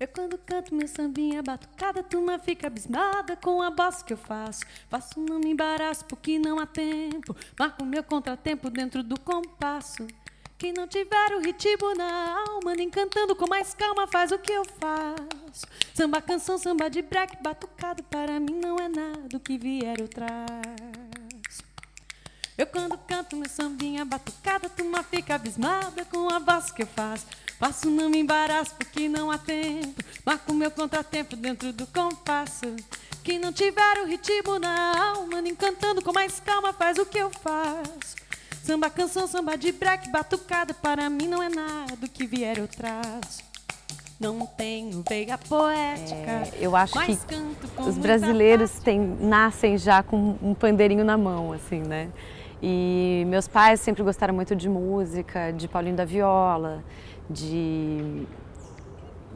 Eu quando canto meu sambinha batucada, a turma fica abismada com a bossa que eu faço. Faço, não me embaraço porque não há tempo. Marco meu contratempo dentro do compasso. Quem não tiver o ritmo na alma, nem cantando com mais calma, faz o que eu faço. Samba, canção, samba de break, batucado, para mim não é nada o que vier eu traço. Eu quando canto meu sambinha batucada, a turma fica abismada com a voz que eu faço. Faço, não me embaraço porque não há tempo. Marco meu contratempo dentro do compasso. Quem não tiver o ritmo na alma, nem cantando com mais calma, faz o que eu faço. Samba, canção, samba de break, batucada, para mim não é nada o que vier eu traço. Não tenho veia poética. É, eu acho que os brasileiros têm, nascem já com um pandeirinho na mão, assim, né? E meus pais sempre gostaram muito de música, de Paulinho da Viola, de,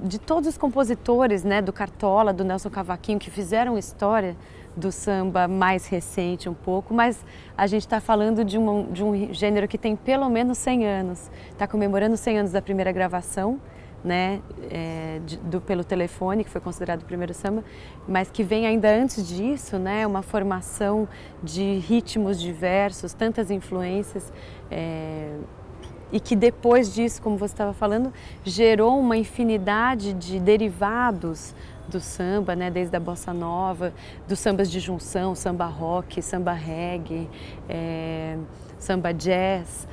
de todos os compositores, né, do Cartola, do Nelson Cavaquinho, que fizeram história do samba mais recente um pouco, mas a gente está falando de um, de um gênero que tem pelo menos 100 anos. Está comemorando 100 anos da primeira gravação, né, é, de, do, pelo telefone, que foi considerado o primeiro samba, mas que vem ainda antes disso, né, uma formação de ritmos diversos, tantas influências, é, e que depois disso, como você estava falando, gerou uma infinidade de derivados do samba, né, desde a bossa nova, dos sambas de junção, samba rock, samba reggae, é, samba jazz,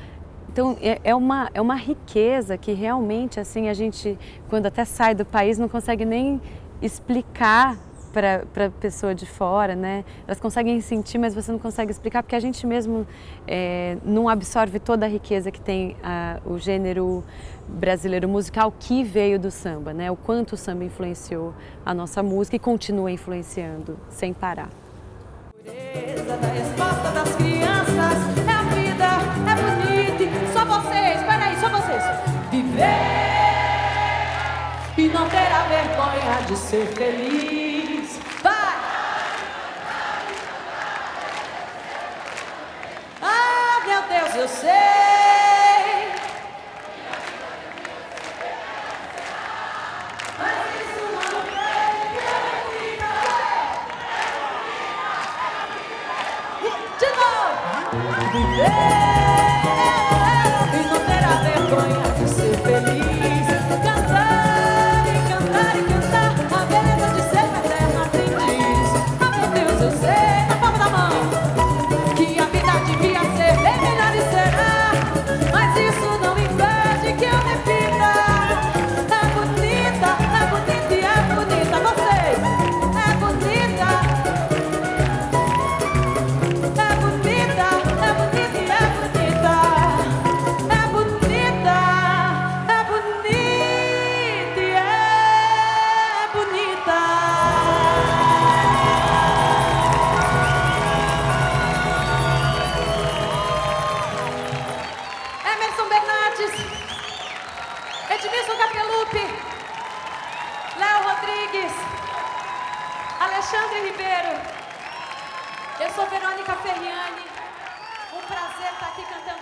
então é, é uma, é uma riqueza que realmente assim a gente, quando até sai do país, não consegue nem explicar para a pessoa de fora, né? Elas conseguem sentir, mas você não consegue explicar porque a gente mesmo é, não absorve toda a riqueza que tem a, o gênero brasileiro musical que veio do samba, né? O quanto o samba influenciou a nossa música e continua influenciando sem parar. E não ter a vergonha de ser feliz. Vai! Ah, meu Deus, eu sei. De novo! Viver! Alexandre Ribeiro. Eu sou Verônica Ferriani. Um prazer estar aqui cantando.